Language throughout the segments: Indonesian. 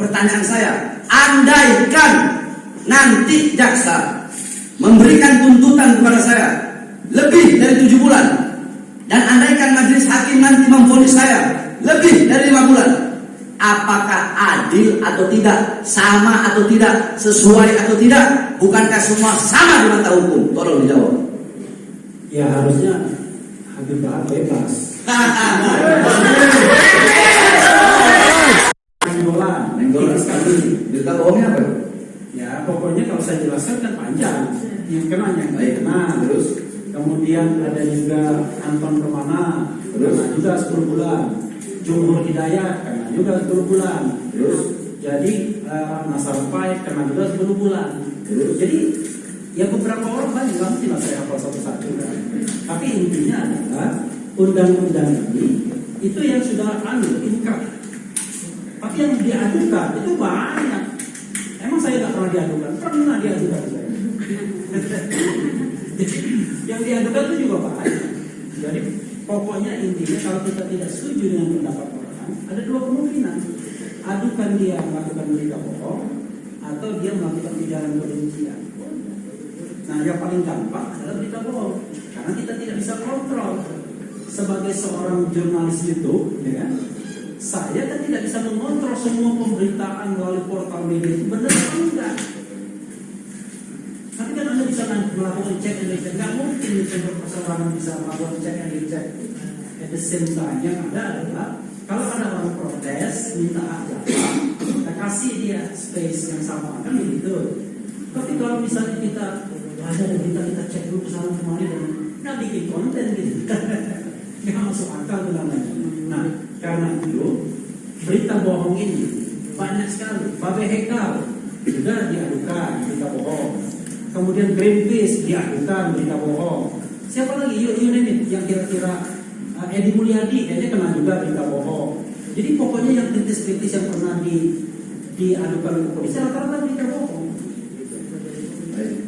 Pertanyaan saya, andaikan nanti jaksa memberikan tuntutan kepada saya lebih dari tujuh bulan dan andaikan majelis hakim nanti memfonis saya lebih dari lima bulan apakah adil atau tidak sama atau tidak sesuai atau tidak bukankah semua sama di mata hukum? Tolong dijawab. Ya harusnya Habib Bahar bebas Nenggolan, Nenggolan. sekali. berita bohongnya apa Ya, pokoknya kalau saya jelaskan kan panjang. Yang kena yang Baik. kena. terus Kemudian ada juga Anton Permana, Terus? kena juga 10 bulan. Jumhur Hidayat kena juga 10 bulan. Terus? Jadi eh, Nasar Paik kena juga 10 bulan. Terus? Jadi ya beberapa orang banyak nggak mesti saya hafal satu-satu kan. Tapi intinya adalah undang-undang ini itu yang sudah anu inkrah. Tapi yang diadukan itu banyak. Emang saya nggak pernah diadukan? Pernah diadukan saya. yang diadukan itu juga banyak. Jadi pokoknya intinya kalau kita tidak setuju dengan pendapat orang, ada dua kemungkinan. Adukan dia melakukan berita bohong atau dia melakukan ujaran kebencian. Nah, yang paling gampang adalah berita bohong karena kita tidak bisa kontrol sebagai seorang jurnalis YouTube, ya kan? Saya kan tidak bisa mengontrol semua pemberitaan melalui portal media itu benar atau enggak. Tapi kan Anda bisa melakukan cek and recheck. Nggak mungkin sumber perseorangan bisa melakukan cek and recheck. At the same time, yang ada adalah kalau ada orang protes, minta jawab, kita kasih dia space yang sama, kan begitu. Tapi kalau misalnya kita ada dan kita kita cek dulu ke sana kemari dan nggak bikin konten gitu, nggak masuk akal namanya. Nah, karena itu berita bohong ini banyak sekali. Babe Hekal juga diadukan berita bohong. Kemudian Greenpeace diadukan berita bohong. Siapa lagi? Yuk, you name. Yang kira-kira uh, Edi Mulyadi kayaknya kena juga berita bohong. Jadi pokoknya yang kritis-kritis yang pernah di diadukan ke polisi rata-rata berita bohong. Baik.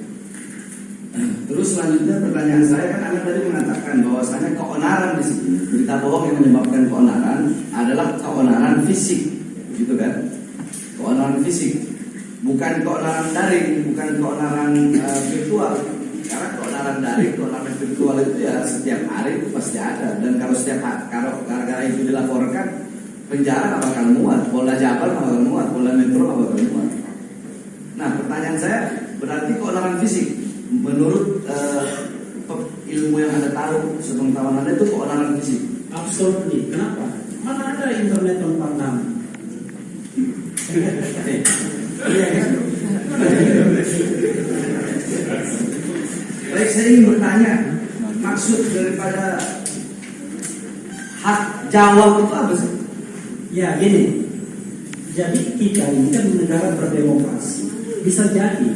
Terus selanjutnya pertanyaan saya kan Anda tadi mengatakan bahwasanya keonaran di sini berita bohong yang menyebabkan keonaran adalah keonaran fisik, gitu kan? Keonaran fisik, bukan keonaran daring, bukan keonaran eh, virtual. Karena keonaran daring, keonaran virtual itu ya setiap hari itu pasti ada. Dan kalau setiap hari, kalau gara-gara itu dilaporkan, penjara nggak bakal muat, Polda Jabar nggak bakal muat, Polda Metro nggak bakal muat. Nah, pertanyaan saya berarti keonaran fisik menurut pe- ilmu yang anda tahu, sepengetahuan anda itu keonaran fisik. Absolutely. Kenapa? Mana ada internet tanpa nama? Iya kan? Baik, saya ingin bertanya, maksud daripada hak jawab itu apa sih? Ya gini, jadi kita ini kan negara berdemokrasi. Bisa jadi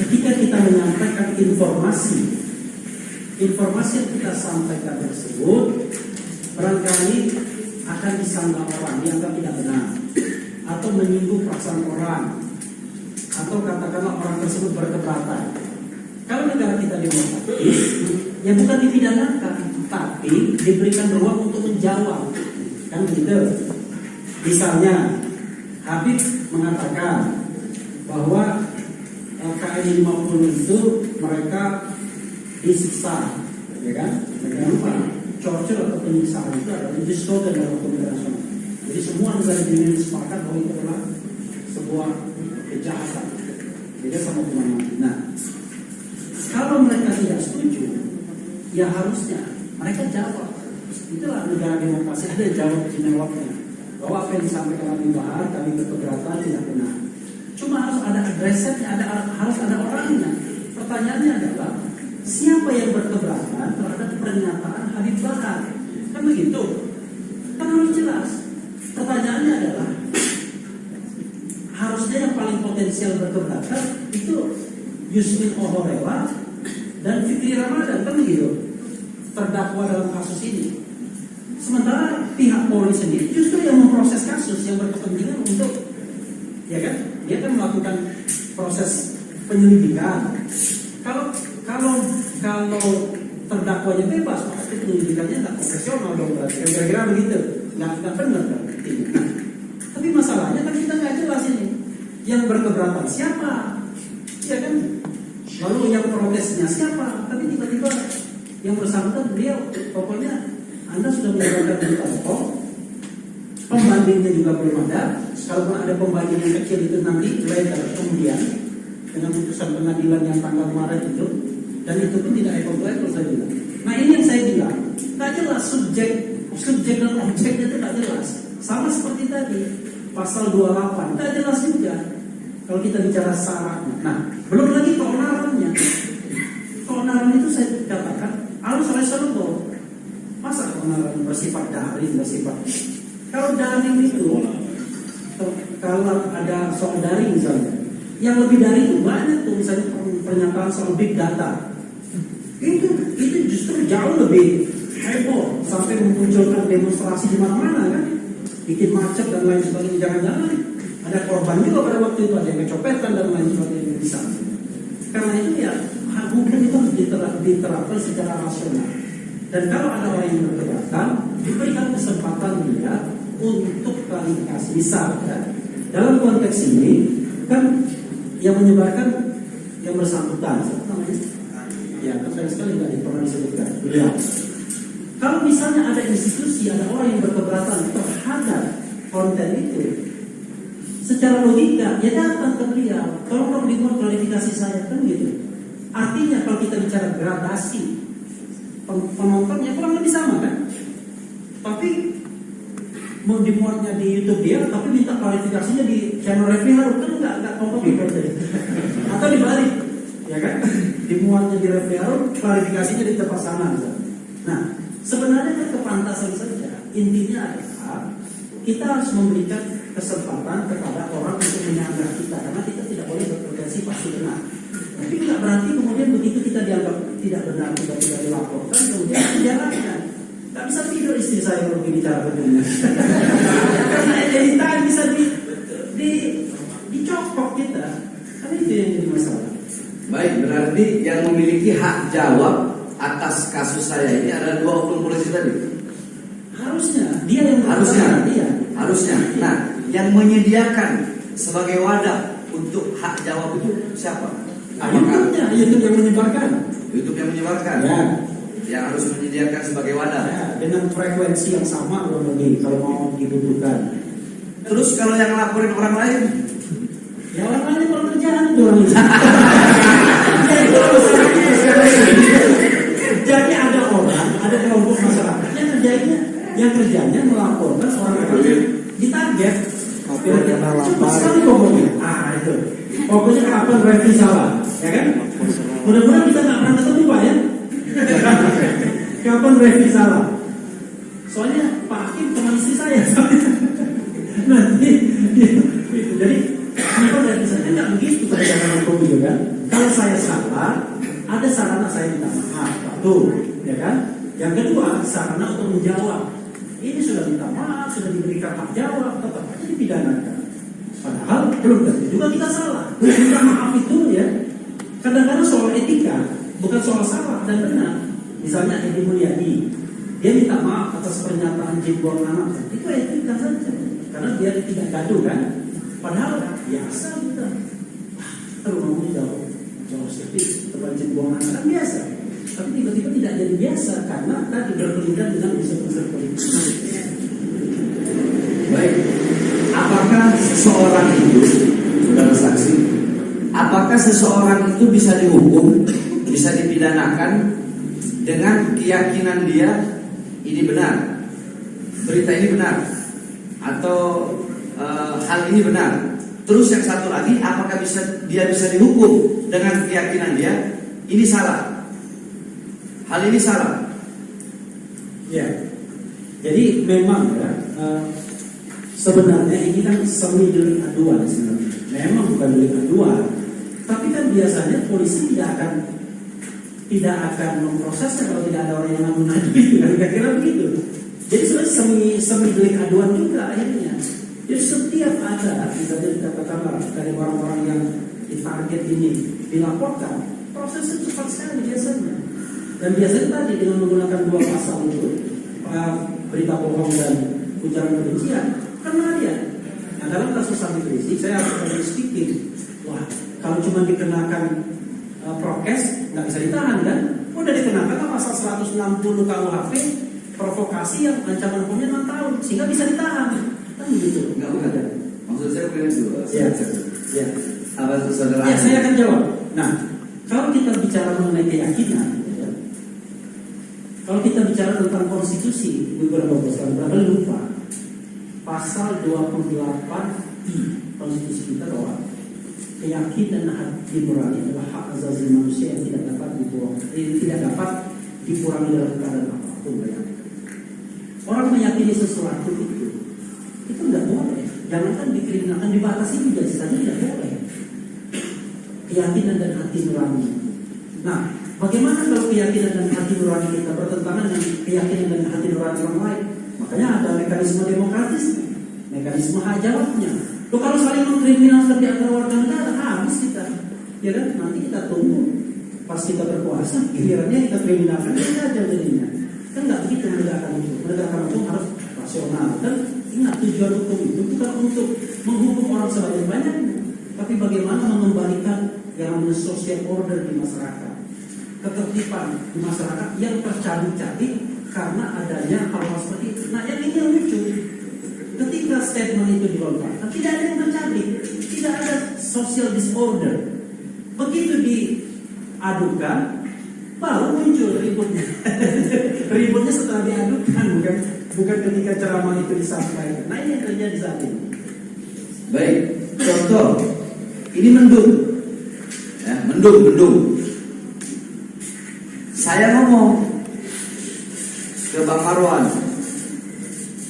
ketika kita menyampaikan informasi, informasi yang kita sampaikan tersebut barangkali akan disanggah orang, dianggap tidak benar, atau menyinggung perasaan orang, atau katakanlah orang tersebut berkeberatan. Kalau negara kita demokratis, ya bukan dipidanakan, tapi diberikan ruang untuk menjawab, kan begitu. Misalnya, Habib mengatakan bahwa KN 50 itu mereka disiksa, ya kan? Jangan lupa, torture atau penyiksaan itu adalah slogan dalam hukum internasional. Jadi semua negara dunia sepakat bahwa itu adalah sebuah kejahatan. Beda sama hukuman mati. Nah, kalau mereka tidak setuju, ya harusnya mereka jawab. Itulah negara demokrasi ada jawab jawabnya bahwa apa yang disampaikan Habib Bahar kami berkeberatan tidak benar. Cuma harus ada adresnya, ada harus ada orangnya. Pertanyaannya adalah siapa yang berkeberatan terhadap pernyataan Habib Bahar? Kan begitu? Kan harus jelas. Pertanyaannya adalah harusnya yang paling potensial berkeberatan itu Yusmin Ohorela dan Fikri Ramadan kan begitu terdakwa dalam kasus ini. Sementara pihak Polri sendiri justru yang memproses kasus yang berkepentingan untuk ya kan dia kan melakukan proses penyelidikan. Kalau kalau kalau terdakwanya bebas maka penyelidikannya nggak profesional dong berarti kira-kira begitu nggak nggak benar kan Tapi masalahnya kan kita nggak jelas ini Yang berkeberatan siapa? Ya kan? Lalu yang protesnya siapa? Tapi tiba-tiba yang bersangkutan beliau pokoknya Anda sudah menjalankan berita bohong, pembandingnya juga belum ada. Kalaupun ada pembanding yang kecil itu nanti later kemudian dengan putusan pengadilan yang tanggal Maret itu dan itu pun tidak apple saya bilang. Nah ini yang saya bilang, tak jelas subjek subjek dan objeknya itu tak jelas. Sama seperti tadi pasal 28 tak jelas juga kalau kita bicara syaratnya. Nah belum lagi keonarannya. Keonaran itu saya katakan harus reservoir. Masa keonaran bersifat daring, bersifat kalau daring itu kalau ada soal daring misalnya, yang lebih dari itu banyak tuh misalnya pernyataan soal big data. Itu itu justru jauh lebih heboh sampai memunculkan demonstrasi di mana-mana kan, bikin macet dan lain sebagainya. Jangan-jangan ada korban juga pada waktu itu ada yang kecopetan dan lain sebagainya bisa. Karena itu ya hukum itu harus diterap, diterapkan secara rasional. Dan kalau ada orang yang berkeberatan, diberikan kesempatan dia untuk klarifikasi. Misal, ya, dalam konteks ini kan yang menyebarkan yang bersangkutan, siapa namanya? Ya, kan sekali nggak pernah disebutkan. Ya. Kalau misalnya ada institusi, ada orang yang berkeberatan terhadap konten itu, secara logika ya datang ke beliau, tolong dong dibuat klarifikasi saya kan gitu. Artinya kalau kita bicara gradasi penontonnya kurang lebih sama kan? Tapi mau dimuatnya di YouTube dia, tapi minta klarifikasinya di channel Refli Harun kan nggak nggak kompetitif berarti. Atau dibalik, ya kan? Dimuatnya di Refli Harun, klarifikasinya di tempat sana. Nah, sebenarnya kan kepantasan saja. Intinya adalah kita harus memberikan kesempatan kepada orang untuk menyanggah kita karena kita tidak boleh berpotensi pasti benar. Tapi tidak berarti kemudian begitu kita dianggap tidak benar, tidak tidak dilaporkan, kemudian dijalankan. Tak bisa tidur istri saya kalau bicara begini. Karena editan bisa di, di dicopok kita. Kan itu yang jadi masalah. Baik, berarti yang memiliki hak jawab atas kasus saya ini ada dua oknum polisi tadi. Harusnya dia yang Harusnya, dia. harusnya. Nah, yang menyediakan sebagai wadah untuk hak jawab itu siapa? Apakah YouTube-nya, YouTube yang menyebarkan. YouTube yang menyebarkan? Ya. Yang harus menyediakan sebagai wadah. Ya, dengan frekuensi yang sama kurang lebih kalau mau dibutuhkan. Terus kalau yang laporin orang lain, Ya orang lain kalau kerjaan itu orang itu. Jadi ada orang, ada kelompok masyarakat yang kerjanya, yang kerjanya melaporkan orang-orang yang ditarget. Kena Cepat lapar. sekali pokoknya. Ah itu. Pokoknya kapan revisi salah, ya kan? Mudah-mudahan kita nggak pernah ketemu pak ya. kapan revisi salah? Soalnya Pak Hakim teman istri saya. Nanti gitu. Jadi kapan revisi salah? Enggak begitu perjalanan hukum juga kan? Kalau saya salah, ada sarana saya minta maaf, satu, ya kan? Yang kedua, sarana untuk menjawab. Ini sudah minta maaf, sudah diberikan hak jawab, tetap aja dipidanakan. Padahal belum tentu juga kita salah. Minta maaf itu ya, kadang-kadang soal etika, bukan soal salah dan benar. Misalnya Edi Mulyadi, dia minta maaf atas pernyataan jebol anak, itu etika saja. Karena dia tidak gaduh kan. Padahal biasa kita. Ngomongnya jauh, jauh sedikit, terbanjir buang anak kan biasa. Tapi tiba-tiba tidak jadi biasa karena tadi berkelindan dengan unsur-unsur politik. baik. Apakah seseorang itu, saudara saksi, apakah seseorang itu bisa dihukum, bisa dipidanakan dengan keyakinan dia ini benar, berita ini benar, atau eh, hal ini benar. Terus yang satu lagi, apakah bisa dia bisa dihukum dengan keyakinan dia ini salah? Hal ini salah. Ya, jadi memang ya eh, sebenarnya ini kan semi delik aduan sebenarnya. Memang bukan delik aduan, tapi kan biasanya polisi tidak akan tidak akan memprosesnya kalau tidak ada orang yang mengadu kan kira-kira begitu. Jadi sebenarnya semi semi delik aduan juga akhirnya. Jadi setiap ada misalnya katakanlah dari orang-orang yang ditarget ini dilaporkan, prosesnya cepat sekali biasanya. Dan biasanya tadi dengan menggunakan dua pasal itu, uh, berita bohong dan ujaran kebencian, kena dia. Yang dalam kasus Rizik saya harus sedikit. Wah, kalau cuma dikenakan uh, prokes nggak bisa ditahan kan? Udah dikenakan kan pasal 160 KUHP provokasi yang ancaman hukumnya 6 tahun sehingga bisa ditahan. Kan gitu. Enggak bukan. Maksud saya bukan itu. Ya, ya. Apa itu saudara? Ya, saya akan jawab. Nah, kalau kita bicara mengenai keyakinan, ya, kalau kita bicara tentang konstitusi, beberapa pasal berapa lupa pasal 28 i konstitusi kita bahwa keyakinan hati nurani adalah hak asasi manusia yang tidak dapat dibuang, eh, tidak dapat dikurangi dalam keadaan apa pun. Ya. Orang meyakini sesuatu itu, itu tidak boleh. Jangankan dikriminalkan, dibatasi juga saja tidak boleh keyakinan dan hati nurani. Nah, bagaimana kalau keyakinan dan hati nurani kita bertentangan dengan keyakinan dan hati nurani orang lain? Makanya ada mekanisme demokratis, mekanisme hak Loh kalau saling mengkriminalkan di antara warga negara, habis kita. Ya kan? Nanti kita tunggu pas kita berkuasa, gilirannya kita kriminalkan kita aja jadinya. Kan nggak begitu menegakkan hukum. Menegakkan hukum harus rasional. Dan ingat tujuan hukum itu bukan untuk menghukum orang sebanyak-banyaknya, tapi bagaimana mengembalikan yang social order di masyarakat ketertiban di masyarakat yang tercari-cari karena adanya hal-hal seperti itu. Nah, yang ini yang lucu. Ketika statement itu dilontarkan, tidak ada yang terjadi, tidak ada social disorder. Begitu diadukan, baru muncul ributnya. ributnya setelah diadukan, bukan bukan ketika ceramah itu disampaikan. Nah, ini yang terjadi saat ini. Baik, contoh ini mendung, ya, mendung, mendung. Saya ngomong ke Bang Marwan,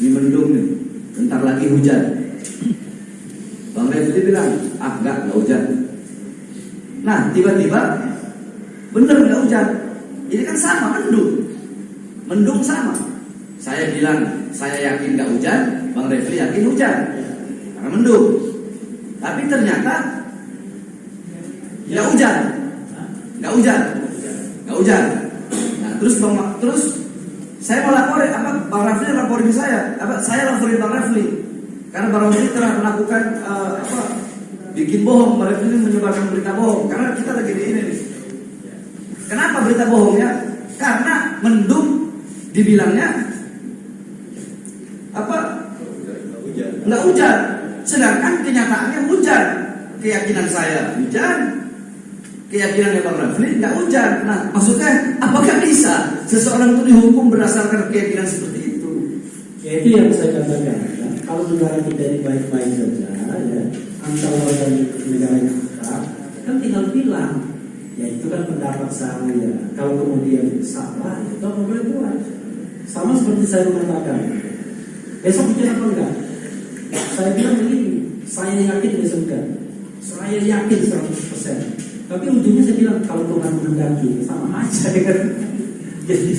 ini mendung nih, bentar lagi hujan. Bang Refli bilang, ah enggak, enggak hujan. Nah, tiba-tiba bener enggak hujan. Ini kan sama mendung, mendung sama. Saya bilang, saya yakin enggak hujan, Bang Refli yakin hujan, karena mendung. Tapi ternyata nggak hujan, nggak hujan, nggak hujan. Nah, terus bang, terus saya mau laporin apa bang Rafli laporin saya, apa saya laporin bang Rafli karena bang Rafli telah melakukan uh, apa bikin bohong, bang Rafli menyebarkan berita bohong karena kita lagi di ini. Kenapa berita bohongnya? Karena mendung dibilangnya apa? Nggak hujan. Sedangkan kenyataannya hujan. Keyakinan saya hujan. Keyakinan Bang Rafli nggak hujan. Nah, maksudnya apakah bisa seseorang itu dihukum berdasarkan keyakinan seperti itu? Ya itu yang saya katakan. Ya. Kalau negara kita ini baik-baik saja, ya, antar warga negara kita kan tinggal bilang, ya itu kan pendapat saya. Kalau kemudian salah, ya itu apa boleh buat. Sama seperti saya mengatakan, besok hujan apa enggak? Saya bilang begini, saya yakin besok enggak. Saya yakin 100%. Tapi ujungnya saya bilang kalau Tuhan menghendaki sama aja kan. Jadi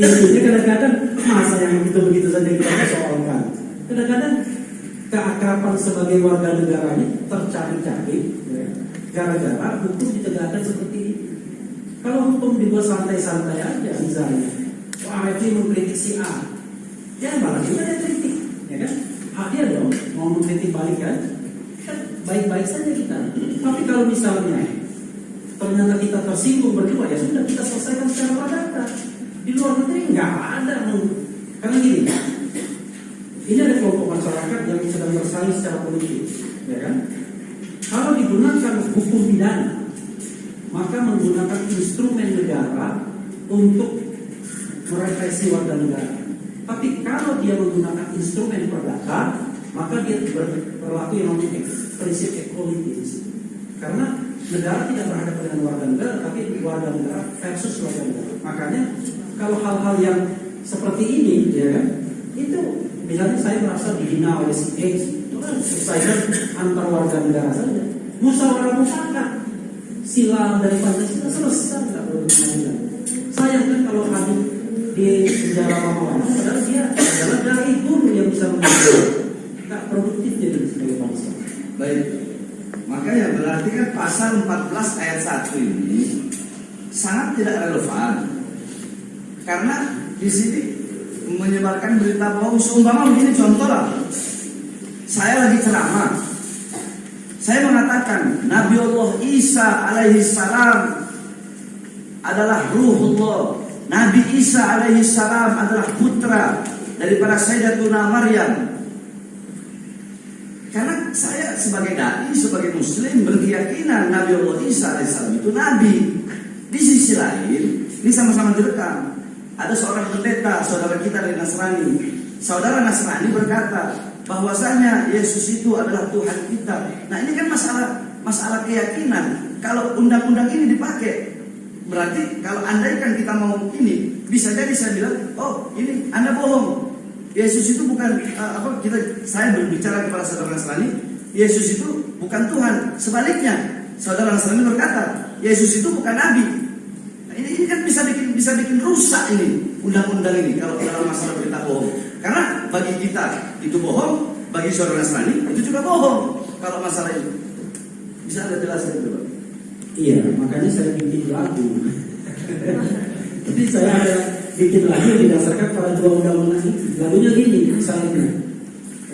intinya kadang-kadang masa yang begitu-begitu saja kita persoalkan. Kadang-kadang keakraban sebagai warga negara ini tercari-cari ya, gara-gara hukum ditegakkan seperti ini. Kalau hukum dibuat santai-santai aja misalnya, wah itu mengkritik si A, ya malah juga ada kritik, ya kan? Hak dong mau mengkritik balik kan? Kan baik-baik saja kita. Tapi kalau misalnya ternyata kita tersinggung berdua ya sudah kita selesaikan secara perdata. Di luar negeri nggak ada karena gini, ini ada kelompok masyarakat yang sedang bersaing secara politik, ya kan? Kalau digunakan hukum pidana, maka menggunakan instrumen negara untuk merepresi warga negara. Tapi kalau dia menggunakan instrumen perdata, maka dia berlaku yang namanya prinsip equality. Karena negara tidak berhadapan dengan warga negara, tapi warga negara versus warga negara. Makanya kalau hal-hal yang seperti ini, ya itu misalnya saya merasa dihina oleh si X, itu kan selesaikan antar warga negara saja. Musyawarah mufakat, sila dari Pancasila selesai, nggak perlu pengadilan. Sayang kan kalau hadir di penjara lama-lama, padahal dia adalah dari guru yang bisa mengajar, nggak produktif jadi sebagai bangsa. Baik. Kan pasal 14 ayat 1 ini sangat tidak relevan. Karena di sini menyebarkan berita bohong seumpama begini contoh lah. saya lagi ceramah. Saya mengatakan Nabi Allah Isa alaihi salam adalah ruhullah. Nabi Isa alaihi salam adalah putra daripada Sayyidatuna Maryam. Karena saya sebagai dai, sebagai muslim berkeyakinan Nabi Allah Isa alaihissalam itu nabi. Di sisi lain, ini sama-sama direkam. Ada seorang pendeta, saudara kita dari Nasrani. Saudara Nasrani berkata bahwasanya Yesus itu adalah Tuhan kita. Nah ini kan masalah masalah keyakinan. Kalau undang-undang ini dipakai, berarti kalau andaikan kita mau ini, bisa jadi saya bilang, oh ini Anda bohong. Yesus itu bukan uh, apa kita saya berbicara kepada saudara Nasrani, Yesus itu bukan Tuhan. Sebaliknya, saudara Nasrani berkata, Yesus itu bukan nabi. Nah, ini, ini kan bisa bikin bisa bikin rusak ini undang-undang ini kalau dalam masalah berita bohong. Karena bagi kita itu bohong, bagi saudara Nasrani itu juga bohong kalau masalah itu. Bisa Anda jelaskan itu, Pak? Iya, makanya saya bikin lagu. Jadi saya ada bikin lagu didasarkan pada dua undang-undang itu. Lagunya gini, misalnya,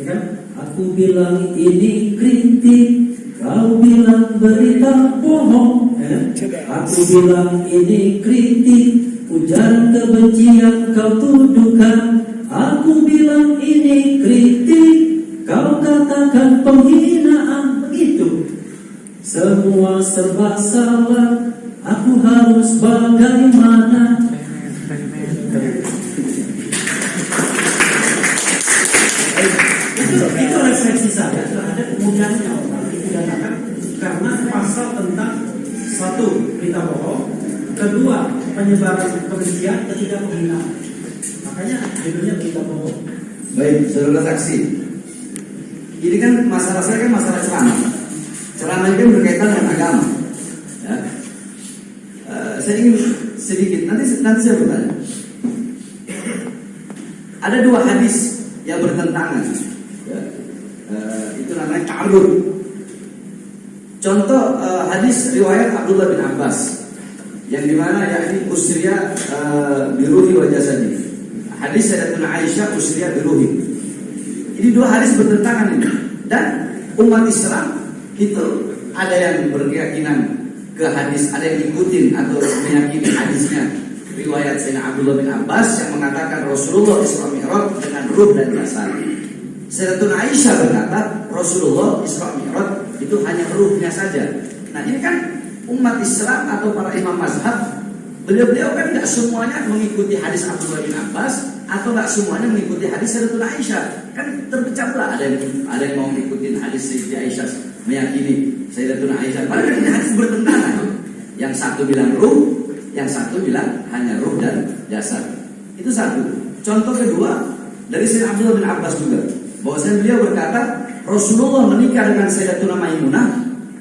ya kan? Aku bilang ini kritik, kau bilang berita bohong. Ya? Aku bilang ini kritik, ujaran kebencian kau tuduhkan. Aku bilang ini kritik, kau katakan penghinaan begitu. Semua serba salah, aku harus bagaimana? Satu berita bohong, kedua penyebaran kebencian, ketiga penghinaan. Makanya judulnya berita bohong. Baik, saudara saksi. Ini kan masalah saya kan masalah ceramah. Ceramah ini kan berkaitan dengan agama. Ya. Eh, saya ingin sedikit nanti nanti saya bertanya. Ada dua hadis yang bertentangan. Ya. Eh, itu namanya ta'arud. Contoh eh, hadis riwayat Abdullah bin Abbas yang di mana yakni usriya uh, biruhi wa jasadi. Hadis Sayyidatuna Aisyah usriya biruhi. Ini dua hadis bertentangan ini. Dan umat Islam itu ada yang berkeyakinan ke hadis, ada yang ikutin atau meyakini hadisnya riwayat Sayyidina Abdullah bin Abbas yang mengatakan Rasulullah Isra Mi'raj dengan ruh dan jasad. Sayyidatuna Aisyah berkata Rasulullah Isra Mi'raj itu hanya ruhnya saja. Nah ini kan umat Islam atau para imam mazhab beliau-beliau kan tidak semuanya mengikuti hadis Abdullah bin Abbas atau nggak semuanya mengikuti hadis Sayyidatuna Aisyah. Kan terpecah belah ada yang ada yang mau mengikuti hadis Sayyidatuna Aisyah meyakini Sayyidatuna Aisyah. Padahal ini hadis bertentangan. Yang satu bilang ruh yang satu bilang hanya ruh dan jasad. Itu satu. Contoh kedua dari Sayyidina Abdullah bin Abbas juga. Bahwasanya beliau berkata Rasulullah menikah dengan Sayyidatuna Maimunah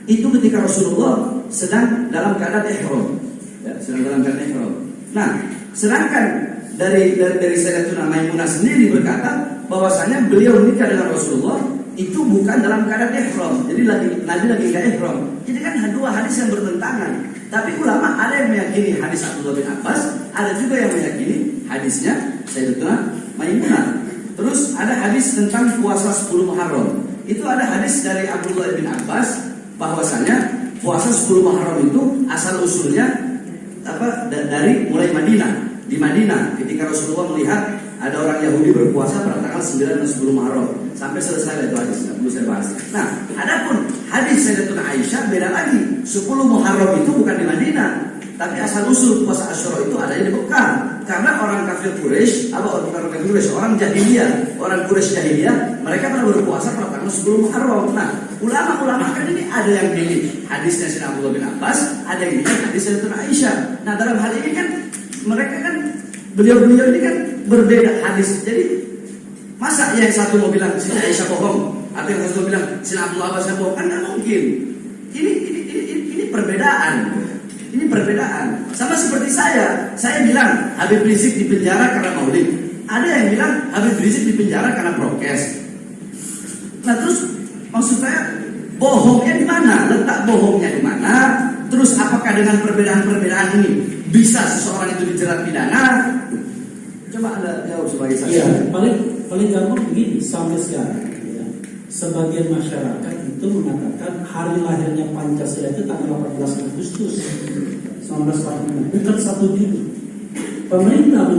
itu ketika Rasulullah sedang dalam keadaan ihram ya, sedang dalam keadaan ihram nah sedangkan dari dari, dari Sayyidatuna Maimunah sendiri berkata bahwasanya beliau menikah dengan Rasulullah itu bukan dalam keadaan ihram. Jadi lagi Nabi lagi enggak ihram. Jadi kan dua hadis yang bertentangan. Tapi ulama ada yang meyakini hadis Abdullah bin Abbas, ada juga yang meyakini hadisnya Sayyidatuna Maimunah. Terus ada hadis tentang puasa 10 Muharram. Itu ada hadis dari Abdullah bin Abbas bahwasanya puasa 10 Muharram itu asal usulnya apa dari mulai Madinah di Madinah ketika Rasulullah melihat ada orang Yahudi berpuasa pada tanggal 9 dan 10 Muharram sampai selesai itu hadis tidak perlu saya bahas. Nah, adapun hadis Sayyidatuna Aisyah beda lagi. 10 Muharram itu bukan di Madinah, tapi asal usul puasa Asyura itu ada di Mekah. Karena orang kafir Quraisy, apa orang kafir Quraisy, orang jahiliyah, orang Quraisy jahiliyah, mereka pernah berpuasa pada tanggal 10 Muharram. Nah, ulama-ulama kan ini ada yang pilih hadisnya Sayyidina Abdullah bin Abbas, ada yang pilih hadis Sayyidatuna Aisyah. Nah, dalam hal ini kan mereka kan beliau-beliau ini kan berbeda hadis. Jadi masa yang satu mau bilang sini Aisyah bohong, atau yang satu bilang sini Abdullah Abbas bohong kan nggak mungkin. Ini ini, ini ini ini perbedaan. Ini perbedaan. Sama seperti saya, saya bilang Habib Rizik di penjara karena maulid. Ada yang bilang Habib Rizik di penjara karena prokes. Nah terus maksud saya bohongnya di mana? Letak bohongnya di mana? Terus apakah dengan perbedaan-perbedaan ini bisa seseorang itu dijerat pidana? Coba anda jawab sebagai saksi. Iya, paling paling gampang begini sampai sekarang. Ya. sebagian masyarakat itu mengatakan hari lahirnya Pancasila itu tanggal 18 Agustus 1945, bukan 1 Juni. Pemerintah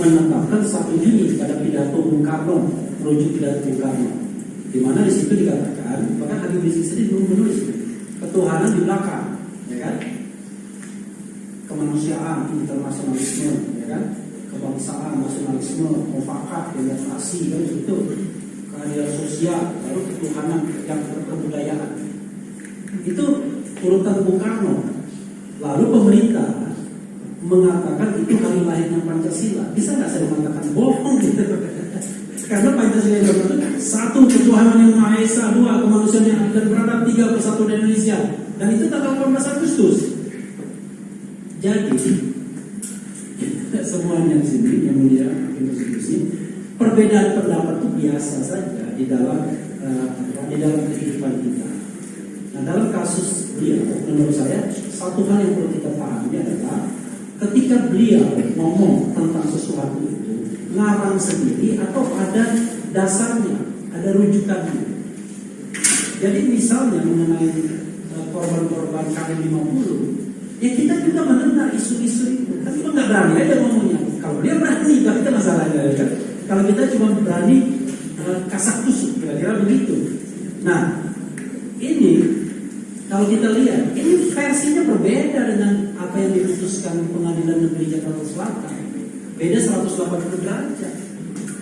menetapkan 1 Juni pada pidato Bung Karno, merujuk pidato Bung Karno. Di mana di situ dikatakan, bahkan Habib Rizik sendiri belum menulis ketuhanan di belakang, ya kan? Kemanusiaan, internasionalisme, ya kan? Kebangsaan, nasionalisme, mufakat, demokrasi, kan itu keadilan sosial, lalu ketuhanan yang kebudayaan. Itu urutan Bung Karno. Lalu pemerintah mengatakan itu hari lahirnya Pancasila. Bisa nggak saya mengatakan bohong gitu? Karena Pancasila itu satu ketuhanan yang Maha Esa, dua kemanusiaan yang adil dan beradab, tiga persatuan Indonesia. Dan itu tanggal 18 Agustus. Jadi semuanya di sini yang mulia konstitusi perbedaan pendapat itu biasa saja di dalam uh, di dalam kehidupan kita. Nah dalam kasus beliau, menurut saya satu hal yang perlu kita pahami adalah ketika beliau ngomong tentang sesuatu itu ngarang sendiri atau ada dasarnya, ada rujukannya. Jadi misalnya mengenai uh, korban-korban KM 50, ya kita juga mendengar isu-isu itu, tapi kita nggak berani aja ngomongnya. Kalau dia berani, tapi itu masalahnya ya kan. Kalau kita cuma berani uh, kasak tusuk, kira-kira begitu. Nah, ini kalau kita lihat, ini versinya berbeda dengan apa yang diputuskan pengadilan negeri Jakarta Selatan. Beda 180 derajat.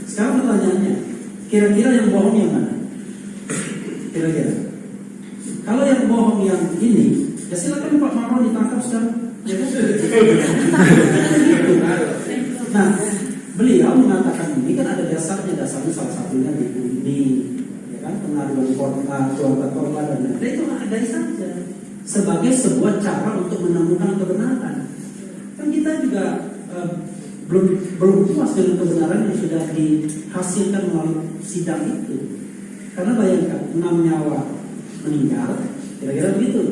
Sekarang pertanyaannya, kira-kira yang bohong yang mana? Kira-kira. Kalau yang bohong yang ini, ya silakan Pak Marwan ditangkap sekarang. Nah, beliau mengatakan ini kan ada dasarnya, dasarnya salah satunya di ini, ya kan pengaduan korban, keluarga korban dan lain-lain. Itu ada saja sebagai sebuah cara untuk menemukan kebenaran. Kan kita juga eh, belum puas dengan kebenaran yang sudah dihasilkan melalui sidang itu. Karena bayangkan enam nyawa meninggal, kira-kira begitu.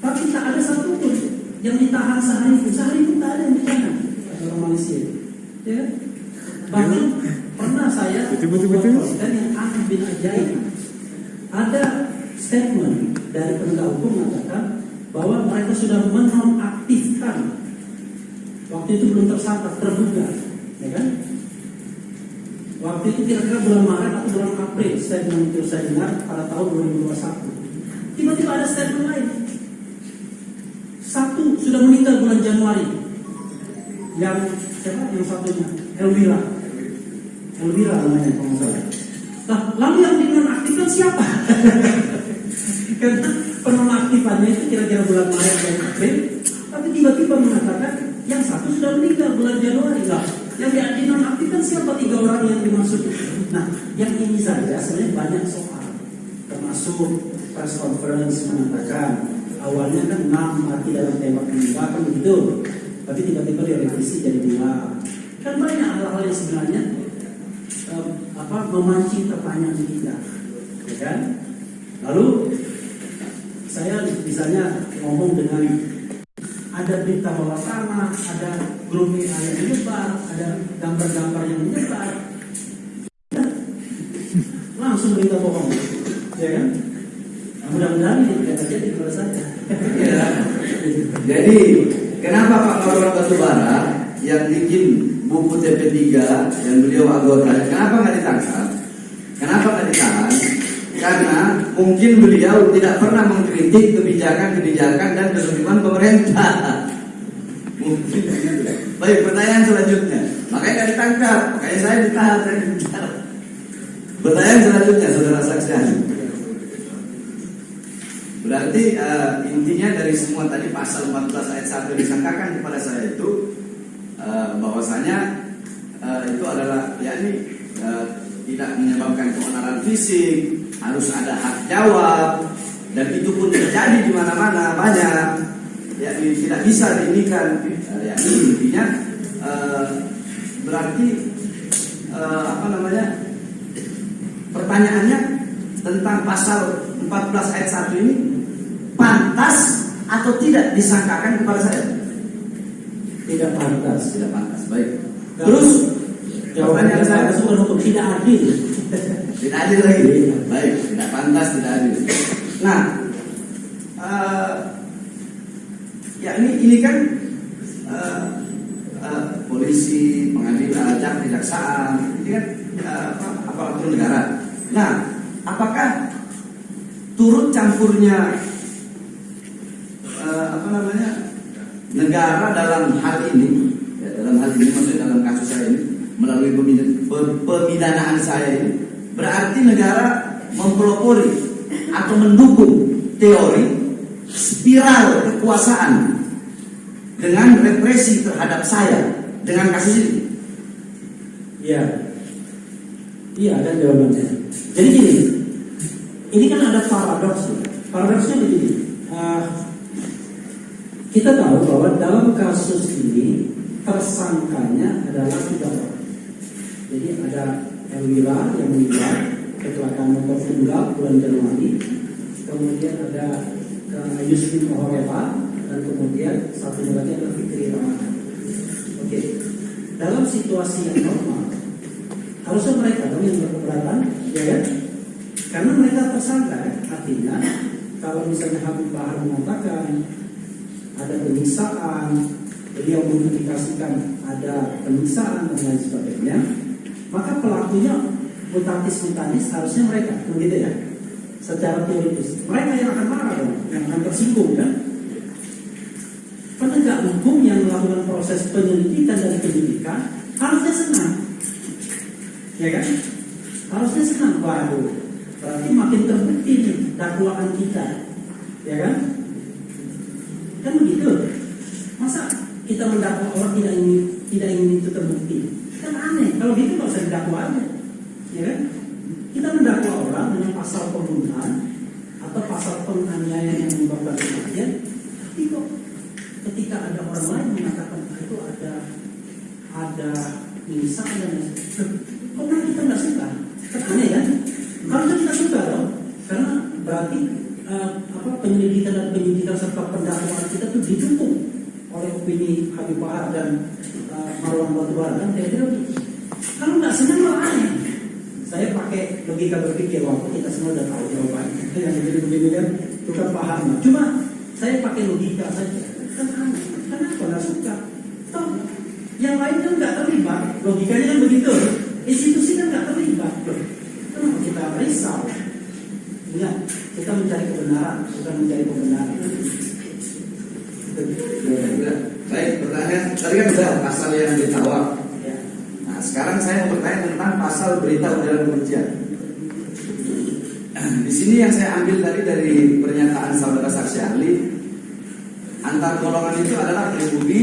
Tapi tak ada satupun yang ditahan sehari pun, sehari pun tak ada yang ditahan orang Malaysia. Ya. Bahkan pernah saya Betul, betul, betul. dan yang aneh bin ajaib ada statement dari penegak hukum mengatakan bahwa mereka sudah menonaktifkan waktu itu belum tersangka terduga, ya kan? Waktu itu kira-kira bulan Maret atau bulan April statement itu saya dengar pada tahun 2021. Tiba-tiba ada statement lain. Satu sudah meninggal bulan Januari. Yang siapa? Yang satunya Elvira. Elvira namanya kalau salah. Nah, lalu yang dinonaktifkan siapa? Karena penonaktifannya itu kira-kira bulan Maret dan April, tapi tiba-tiba mengatakan yang satu sudah meninggal bulan Januari lah. Yang dinonaktifkan siapa tiga orang yang dimaksud? Nah, yang ini saja sebenarnya banyak soal, termasuk press conference mengatakan awalnya kan enam mati dalam tembak menembak kan begitu, tapi tiba-tiba direvisi jadi dua. Kan banyak hal-hal yang sebenarnya eh, apa memancing pertanyaan kita, ya kan? Lalu saya misalnya ngomong dengan ada berita bawah tanah, ada WA yang menyebar, ada gambar-gambar yang menyebar. Langsung berita bohong, ya kan? Nah, mudah-mudahan ini tidak terjadi kepada saya. Ya. Jadi kenapa Pak Marwan Batubara yang bikin buku TP3 yang beliau anggota, kenapa nggak ditangkap? Kenapa nggak ditahan? Karena mungkin beliau tidak pernah mengkritik kebijakan-kebijakan dan kesulitan pemerintah. Mungkin. Baik, pertanyaan selanjutnya. Makanya nggak ditangkap, makanya saya ditahan, saya ditahan. Pertanyaan selanjutnya, saudara saksi. Berarti eh, intinya dari semua tadi pasal 14 ayat 1 yang disangkakan kepada saya itu eh, bahwasanya eh, itu adalah yakni eh, tidak menyebabkan keonaran fisik, harus ada hak jawab dan itu pun terjadi di mana-mana banyak yakni tidak bisa diinikan eh, yakni intinya eh, berarti eh, apa namanya pertanyaannya tentang pasal 14 ayat 1 ini pantas atau tidak disangkakan kepada saya? Tidak pantas. Tidak pantas. Baik. Terus Jawabannya saya untuk tidak adil. Tidak adil lagi. Baik, tidak pantas, tidak adil. Nah, eh, ya ini ini kan eh, eh, polisi, pengadilan, jak, kejaksaan, ini kan apa, aparatur negara. Nah, apakah turut campurnya eh, apa namanya negara dalam hal ini, ya, dalam hal ini maksudnya dalam kasus saya ini melalui pemid- pe- pemidanaan saya ini berarti negara mempelopori atau mendukung teori spiral kekuasaan dengan represi terhadap saya dengan kasus ini. Iya. Iya, ada jawabannya. Jadi gini, ini kan ada paradoks. ya. Paradoksnya begini. eh, kita tahu bahwa dalam kasus ini tersangkanya adalah tiga orang. Jadi ada Elwira yang meninggal kecelakaan motor tunggal bulan Januari. Kemudian ada ke Yusrin Ohoreva dan kemudian satu lagi adalah Fikri Ramadan. Oke, dalam situasi yang normal harusnya mereka dong yang berkeberatan, ya kan? Karena mereka tersangka, kan? artinya kalau misalnya Habib Bahar mengatakan ada penyiksaan, beliau mengindikasikan ada penyiksaan dan lain sebagainya, maka pelakunya mutatis mutatis harusnya mereka, begitu ya? Secara teoritis, mereka yang akan marah dong, yang akan tersinggung kan? Penegak hukum yang melakukan proses penyelidikan dan penyidikan harusnya senang, ya kan? Harusnya senang, waduh, berarti makin terbukti nih dakwaan kita, ya kan? Kan begitu. Masa kita mendakwa orang tidak ingin tidak ingin itu terbukti? Kan aneh. Kalau gitu nggak usah didakwa aja, ya kan? Kita mendakwa orang dengan pasal pembunuhan atau pasal penganiayaan yang menyebabkan kematian, tapi kok ketika ada orang lain mengatakan "Ah, itu ada ada misalnya kok malah kita nggak suka? Aneh kan? Harusnya kita suka loh, karena berarti eh, apa penyelidikan dan penyidikan serta pendakwaan kita tuh didukung oleh opini Habib Bahar dan eh, Marwan Batubara kan kira-kira. Kalau nggak senang malah aneh. Saya pakai logika berpikir waktu kita semua udah tahu jawabannya. Yang begini-begini kan itu kan paham. Cuma saya pakai logika saja. Kan aneh. Kenapa nggak suka? Toh yang lain kan nggak terlibat. Logikanya kan begitu. Institusi kan nggak terlibat. Kenapa kita risau? Ingat, kita mencari kebenaran, bukan mencari pembenaran. Baik, pertanyaan tadi kan sudah pasal yang ditawar. Sekarang saya mau bertanya tentang pasal berita ujaran kebencian. Di sini yang saya ambil tadi dari pernyataan saudara saksi ahli, antar golongan itu adalah pribumi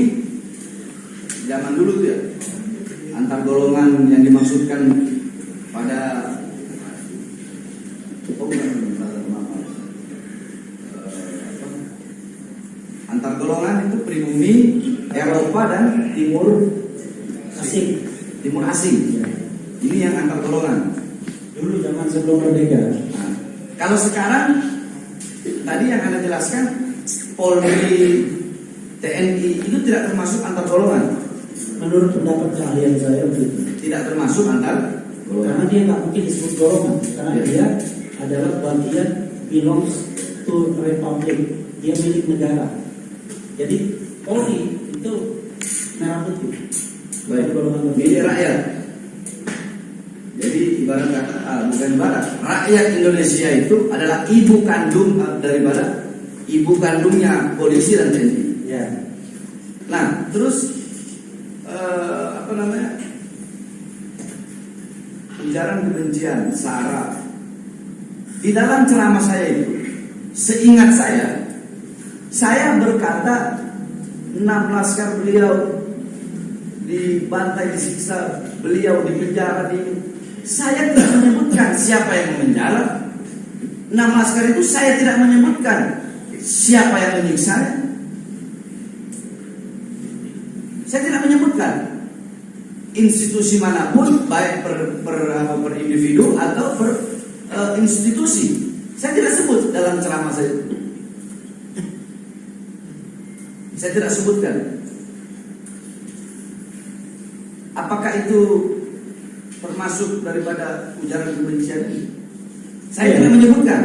zaman dulu tuh ya. Antar golongan yang dimaksudkan pada oh, antar golongan itu pribumi Eropa dan Timur Asik. Timur asing. Ini yang antar golongan. Dulu zaman sebelum merdeka. Nah, kalau sekarang tadi yang anda jelaskan Polri, TNI itu tidak termasuk antar golongan, Menurut pendapat keahlian saya begitu. tidak termasuk antar Karena golongan. dia nggak mungkin disebut golongan, karena Ya. dia adalah bagian belongs to republic, dia milik negara. Jadi Polri itu merah putih, Baik, milik rakyat. Jadi ibarat kata, ah, bukan ibarat, rakyat Indonesia itu adalah ibu kandung ah, daripada ibu kandungnya polisi dan TNI. Ya, Nah, terus eh, apa namanya? Ujaran kebencian, sara. Di dalam ceramah saya itu, seingat saya, saya berkata enam laskar beliau dibantai, disiksa, beliau dipenjara di saya tidak menyebutkan siapa yang memenjara. Enam laskar itu saya tidak menyebutkan siapa yang menyiksa. Saya tidak menyebutkan institusi mana pun baik per, per, per individu atau per eh, institusi. Saya tidak sebut dalam ceramah saya. Saya tidak sebutkan. Apakah itu masuk daripada ujaran kebencian ini? Saya Iya. tidak menyebutkan.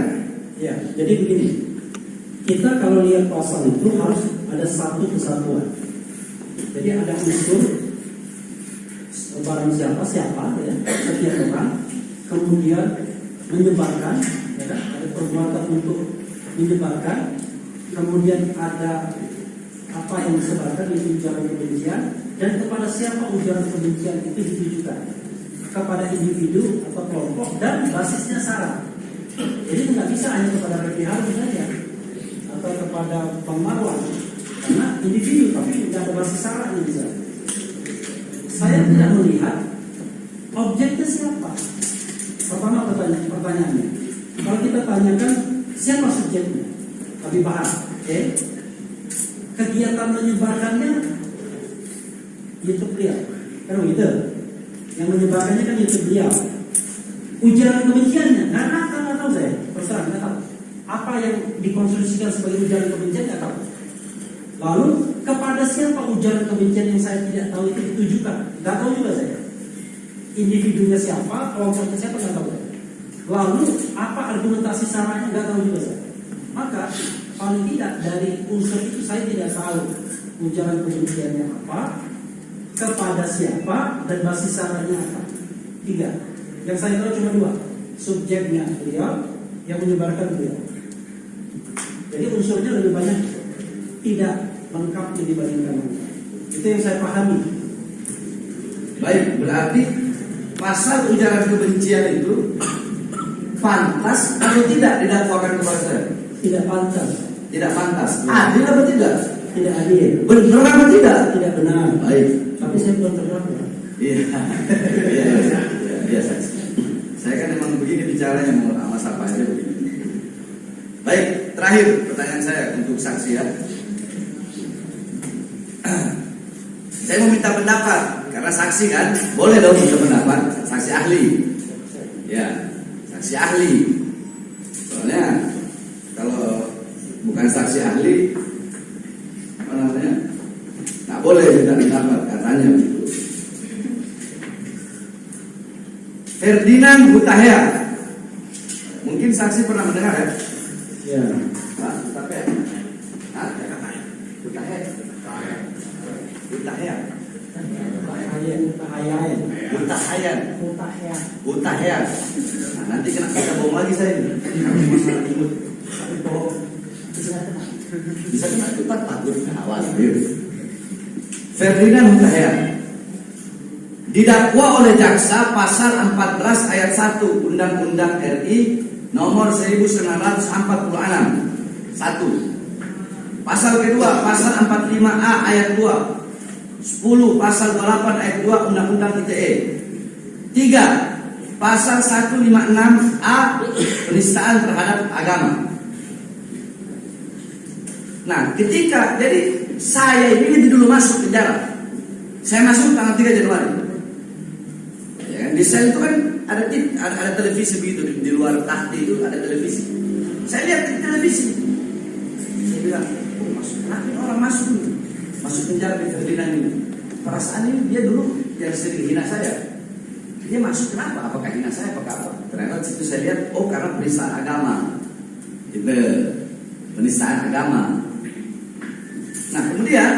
Ya, jadi begini. Kita kalau lihat pasal itu harus ada satu kesatuan. Jadi ada unsur barang siapa siapa ya setiap orang kemudian menyebarkan ya, ada perbuatan untuk menyebarkan kemudian ada apa yang disebarkan itu ujaran kebencian dan kepada siapa ujaran kebencian itu ditujukan kepada individu atau kelompok dan basisnya syarat jadi nggak bisa hanya kepada Refli Harun saja atau kepada Bang Marwan karena individu tapi tidak ada basis syaratnya bisa. Saya tidak melihat objeknya siapa. Pertama pertanyaan pertanyaannya. Kalau kita tanyakan siapa subjeknya, Habib Bahar, oke? Kegiatan menyebarkannya YouTube beliau, kan begitu? Yang menyebarkannya kan YouTube beliau ujaran kebenciannya. Nggak tahu nggak tahu saya. Terserah nggak tahu. Apa yang dikonstruksikan sebagai ujaran kebencian nggak tahu. Lalu kepada siapa ujaran kebencian yang saya tidak tahu itu ditujukan? Nggak tahu juga saya. Individunya siapa kelompoknya siapa nggak tahu. Lalu apa argumentasi saranya nggak tahu juga saya. Maka paling tidak dari unsur itu saya tidak tahu ujaran kebenciannya apa kepada siapa dan basis saranya apa. Tiga. Yang saya tahu cuma dua subjeknya beliau yang menyebarkan beliau. Jadi unsurnya lebih banyak tidak lengkap dibandingkan itu yang saya pahami. Baik, berarti pasal ujaran kebencian itu pantas atau tidak didakwakan kepada saya? tidak pantas Tidak pantas. Adil atau tidak? tidak adil Benar apa tidak? tidak benar Baik. tapi saya belum terdakwa Iya. Iya, iya, iya, biasa. Saya kan emang begini bicaranya mau sama siapa aja begini. Baik, terakhir pertanyaan saya untuk saksi ya. Saya mau minta pendapat karena saksi kan boleh dong minta pendapat saksi ahli. Ya, saksi ahli. Soalnya bukan saksi ahli apa namanya nggak boleh minta pendapat katanya begitu. Ferdinand Hutahea. Mungkin saksi pernah mendengar ya? ya Pak, Hutahea. Hah? Hutahea. Hutahea. Ayan, ayan, Hutahayan. mutakhir, Hutahea. Nah, nanti kena kita bohong lagi saya ini. Masalah imut. Tapi bohong. Bisa kena kita takut awal. Ferdinand Hutahea didakwa oleh jaksa pasal 14 ayat 1 Undang-Undang RI nomor 1946 satu. Pasal kedua pasal 45A ayat 2 10 pasal 28 ayat 2 Undang-Undang ITE tiga. Pasal 156A penistaan terhadap agama nah ketika jadi saya ini dulu masuk penjara saya masuk tanggal 3 Januari Ya? Di sel itu kan ada, ada, ada televisi begitu di, di luar tahti itu ada televisi. Saya lihat di televisi. Saya bilang, oh, masuk ini orang masuk nih? Masuk penjara di Ferdinand ini. Perasaan ini dia dulu yang sering hina saya. Dia masuk kenapa? Apakah hina saya? Apakah apa? Ternyata situ saya lihat, oh karena penistaan agama. Itu penistaan agama. Nah kemudian,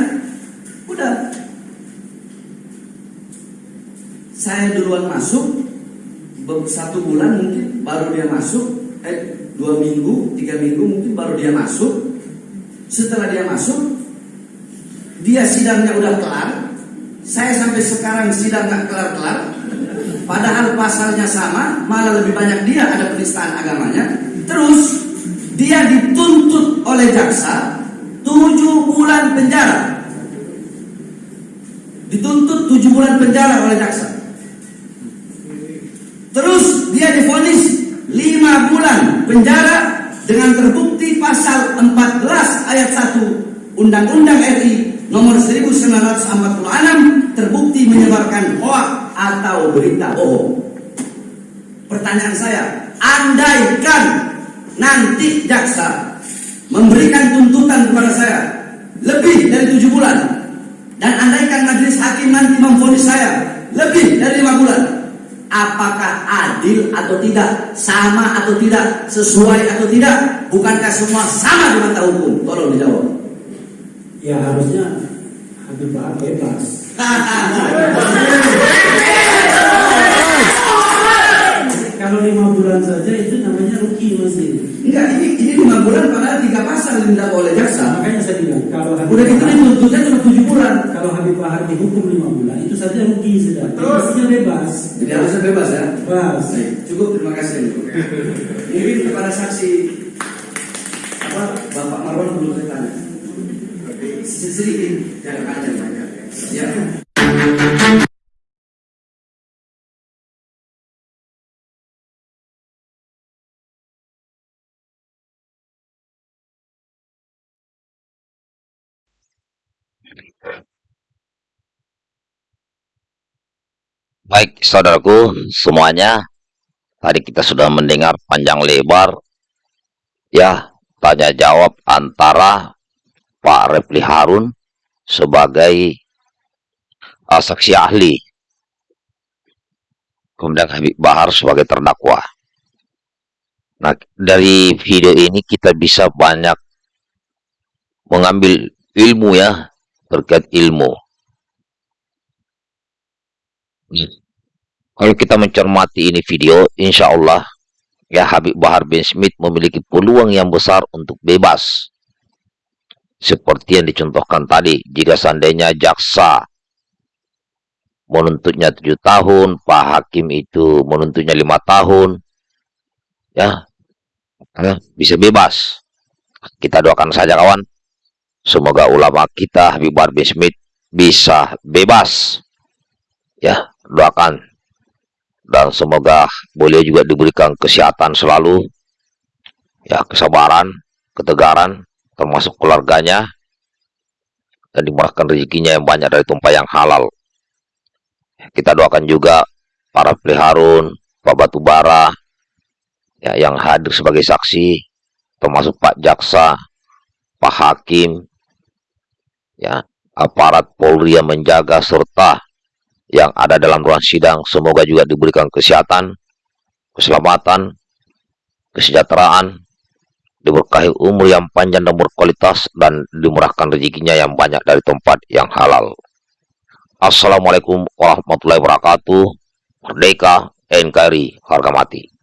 udah. Saya duluan masuk satu bulan mungkin baru dia masuk eh dua minggu tiga minggu mungkin baru dia masuk. Setelah dia masuk dia sidangnya udah kelar. Saya sampai sekarang sidang nggak kelar kelar padahal pasalnya sama malah lebih banyak dia ada penistaan agamanya. Terus dia dituntut oleh jaksa tujuh bulan penjara dituntut tujuh bulan penjara oleh jaksa Terus dia difonis 5 bulan penjara dengan terbukti pasal 14 ayat 1 Undang-Undang RI nomor 1946 terbukti menyebarkan hoak atau berita bohong. Pertanyaan saya, andaikan nanti jaksa memberikan tuntutan kepada saya lebih dari tujuh bulan dan andaikan majelis hakim nanti memfonis saya lebih dari lima bulan apakah adil atau tidak, sama atau tidak, sesuai atau tidak, bukankah semua sama di mata hukum? Tolong dijawab. Ya harusnya Habib bebas. Kalau lima bulan saja itu namanya rugi masih. Enggak, ini ini lima bulan padahal tiga pasal yang didakwa oleh jaksa. Makanya saya bilang kalau Habib Udah gitu Bahar, dituntutnya cuma tujuh bulan. kalau Habib Bahar dihukum lima bulan itu saja rugi sudah. Harusnya bebas. Jadi harusnya bebas ya. Bebas. Baik, cukup terima kasih. Mungkin kepada saksi apa Bapak Marwan belum saya tanya. Sedikit, jangan panjang banyak. Ya. Baik, saudaraku semuanya, tadi kita sudah mendengar panjang lebar, ya, tanya jawab antara Pak Refli Harun sebagai uh, saksi ahli, kemudian Habib Bahar sebagai terdakwa. Nah, dari video ini kita bisa banyak mengambil ilmu ya, terkait ilmu. Kalau kita mencermati ini video, insya Allah ya Habib Bahar bin Smith memiliki peluang yang besar untuk bebas. Seperti yang dicontohkan tadi, jika seandainya jaksa menuntutnya tujuh tahun, Pak Hakim itu menuntutnya lima tahun, ya ya, bisa bebas. Kita doakan saja kawan, semoga ulama kita Habib Bahar bin Smith bisa bebas. Ya, doakan dan semoga beliau juga diberikan kesehatan selalu ya kesabaran ketegaran termasuk keluarganya dan dimurahkan rezekinya yang banyak dari tumpah yang halal. Kita doakan juga para peliharun Pak Batubara ya, yang hadir sebagai saksi termasuk Pak Jaksa Pak Hakim ya aparat Polri yang menjaga serta yang ada dalam ruang sidang semoga juga diberikan kesehatan, keselamatan, kesejahteraan, diberkahi umur yang panjang dan berkualitas dan dimurahkan rezekinya yang banyak dari tempat yang halal. Assalamualaikum warahmatullahi wabarakatuh. Merdeka NKRI harga mati.